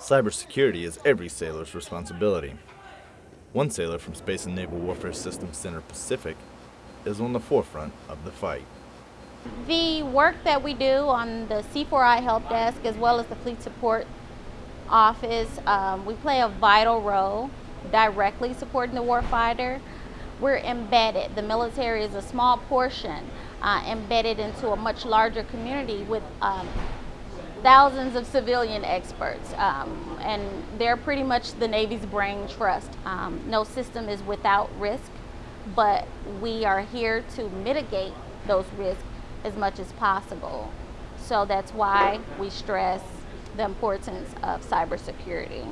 Cybersecurity is every sailor's responsibility. One sailor from Space and Naval Warfare Systems Center Pacific is on the forefront of the fight. The work that we do on the C4I help desk as well as the fleet support office, um, we play a vital role directly supporting the warfighter. We're embedded. The military is a small portion uh, embedded into a much larger community with um, thousands of civilian experts, um, and they're pretty much the Navy's brain trust. Um, no system is without risk, but we are here to mitigate those risks as much as possible. So that's why we stress the importance of cybersecurity.